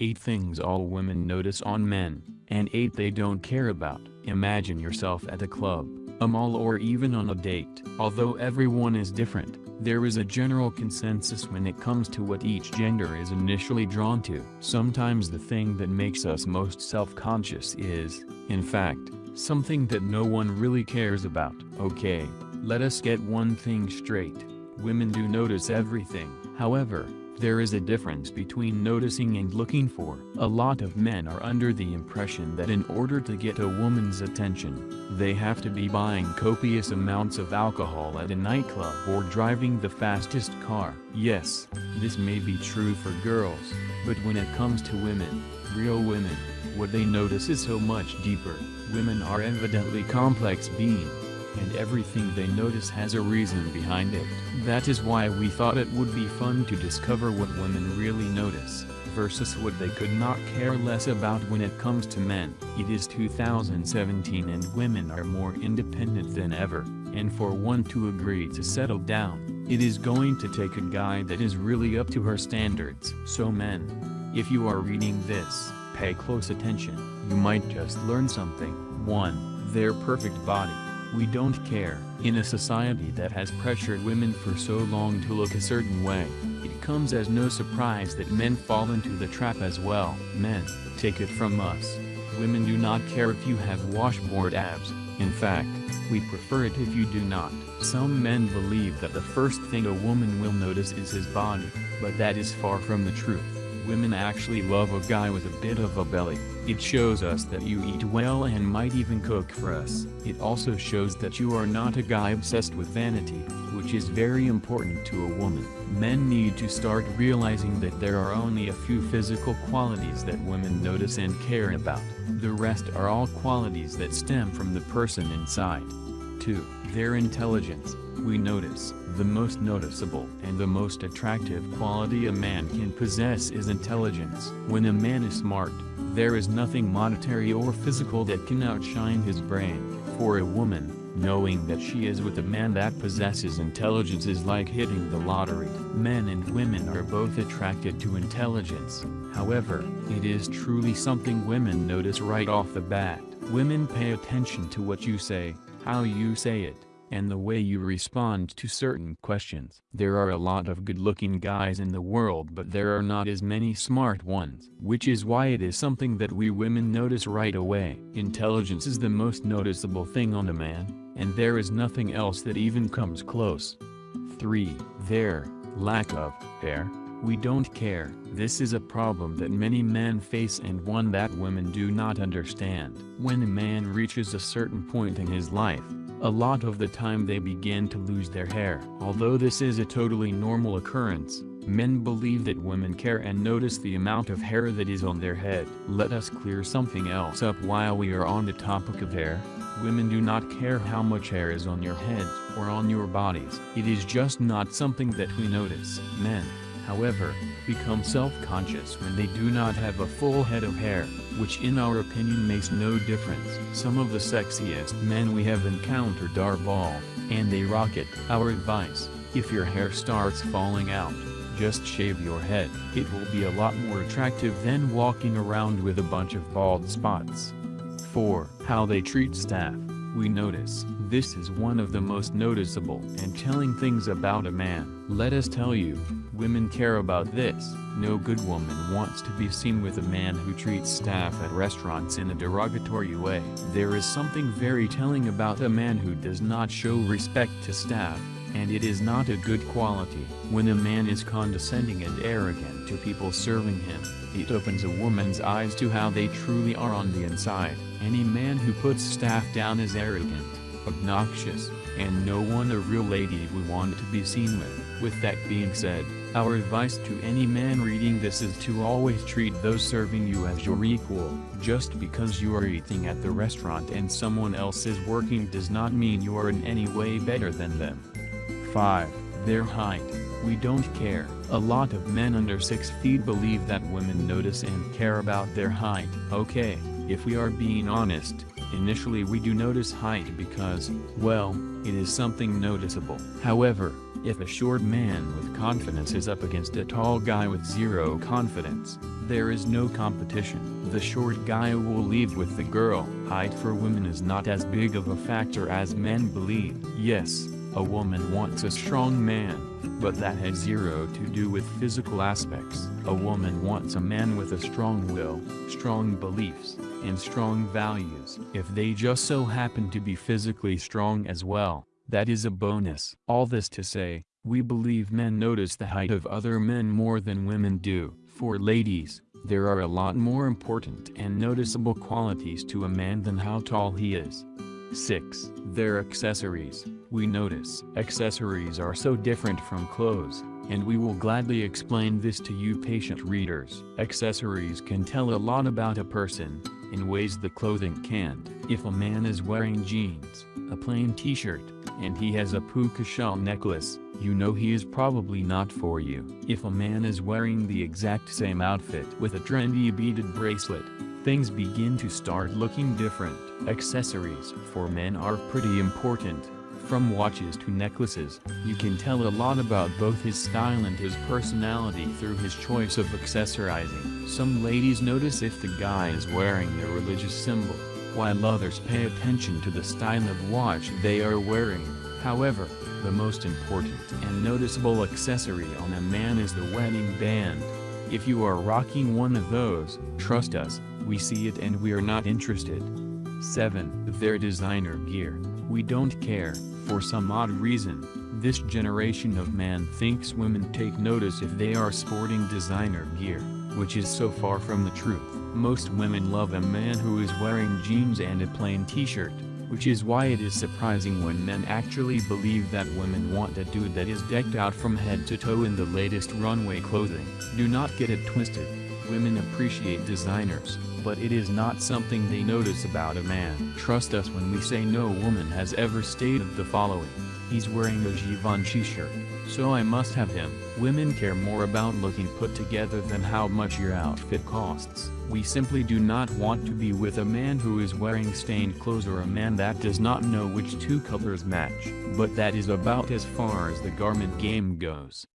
8 things all women notice on men, and 8 they don't care about. Imagine yourself at a club, a mall or even on a date. Although everyone is different, there is a general consensus when it comes to what each gender is initially drawn to. Sometimes the thing that makes us most self-conscious is, in fact, something that no one really cares about. Okay, let us get one thing straight. Women do notice everything. However, there is a difference between noticing and looking for. A lot of men are under the impression that in order to get a woman's attention, they have to be buying copious amounts of alcohol at a nightclub or driving the fastest car. Yes, this may be true for girls, but when it comes to women, real women, what they notice is so much deeper. Women are evidently complex beings and everything they notice has a reason behind it. That is why we thought it would be fun to discover what women really notice, versus what they could not care less about when it comes to men. It is 2017 and women are more independent than ever, and for one to agree to settle down, it is going to take a guy that is really up to her standards. So men, if you are reading this, pay close attention, you might just learn something. 1. Their perfect body. We don't care. In a society that has pressured women for so long to look a certain way, it comes as no surprise that men fall into the trap as well. Men, take it from us. Women do not care if you have washboard abs, in fact, we prefer it if you do not. Some men believe that the first thing a woman will notice is his body, but that is far from the truth. Women actually love a guy with a bit of a belly. It shows us that you eat well and might even cook for us. It also shows that you are not a guy obsessed with vanity, which is very important to a woman. Men need to start realizing that there are only a few physical qualities that women notice and care about. The rest are all qualities that stem from the person inside. 2. Their intelligence. We notice, the most noticeable and the most attractive quality a man can possess is intelligence. When a man is smart, there is nothing monetary or physical that can outshine his brain. For a woman, knowing that she is with a man that possesses intelligence is like hitting the lottery. Men and women are both attracted to intelligence, however, it is truly something women notice right off the bat. Women pay attention to what you say, how you say it, and the way you respond to certain questions. There are a lot of good-looking guys in the world but there are not as many smart ones. Which is why it is something that we women notice right away. Intelligence is the most noticeable thing on a man, and there is nothing else that even comes close. 3. Their lack of hair. We don't care. This is a problem that many men face and one that women do not understand. When a man reaches a certain point in his life, a lot of the time they begin to lose their hair. Although this is a totally normal occurrence, men believe that women care and notice the amount of hair that is on their head. Let us clear something else up while we are on the topic of hair. Women do not care how much hair is on your heads or on your bodies. It is just not something that we notice. Men, however, become self-conscious when they do not have a full head of hair, which in our opinion makes no difference. Some of the sexiest men we have encountered are bald, and they rock it. Our advice, if your hair starts falling out, just shave your head. It will be a lot more attractive than walking around with a bunch of bald spots. 4. How they treat staff. We notice, this is one of the most noticeable and telling things about a man. Let us tell you, women care about this. No good woman wants to be seen with a man who treats staff at restaurants in a derogatory way. There is something very telling about a man who does not show respect to staff, and it is not a good quality. When a man is condescending and arrogant to people serving him, it opens a woman's eyes to how they truly are on the inside. Any man who puts staff down is arrogant, obnoxious, and no one a real lady would want to be seen with. With that being said, our advice to any man reading this is to always treat those serving you as your equal. Just because you are eating at the restaurant and someone else is working does not mean you are in any way better than them. 5. Their height. We don't care. A lot of men under 6 feet believe that women notice and care about their height. Okay, if we are being honest, initially we do notice height because, well, it is something noticeable. However, If a short man with confidence is up against a tall guy with zero confidence, there is no competition. The short guy will leave with the girl. Height for women is not as big of a factor as men believe. Yes, a woman wants a strong man, but that has zero to do with physical aspects. A woman wants a man with a strong will, strong beliefs, and strong values. If they just so happen to be physically strong as well, that is a bonus. All this to say, we believe men notice the height of other men more than women do. For ladies, there are a lot more important and noticeable qualities to a man than how tall he is. 6. Their accessories. We notice accessories are so different from clothes, and we will gladly explain this to you patient readers. Accessories can tell a lot about a person, in ways the clothing can't. If a man is wearing jeans, a plain t-shirt, and he has a puka shell necklace, you know he is probably not for you. If a man is wearing the exact same outfit with a trendy beaded bracelet, things begin to start looking different. Accessories for men are pretty important. From watches to necklaces, you can tell a lot about both his style and his personality through his choice of accessorizing. Some ladies notice if the guy is wearing a religious symbol, while others pay attention to the style of watch they are wearing. However, the most important and noticeable accessory on a man is the wedding band. If you are rocking one of those, trust us, we see it and we are not interested. 7. Their designer gear. We don't care, for some odd reason, this generation of man thinks women take notice if they are sporting designer gear, which is so far from the truth. Most women love a man who is wearing jeans and a plain t-shirt, which is why it is surprising when men actually believe that women want a dude that is decked out from head to toe in the latest runway clothing. Do not get it twisted, women appreciate designers, but it is not something they notice about a man. Trust us when we say no woman has ever stated the following. He's wearing a Givenchy shirt, so I must have him. Women care more about looking put together than how much your outfit costs. We simply do not want to be with a man who is wearing stained clothes or a man that does not know which two colors match. But that is about as far as the garment game goes.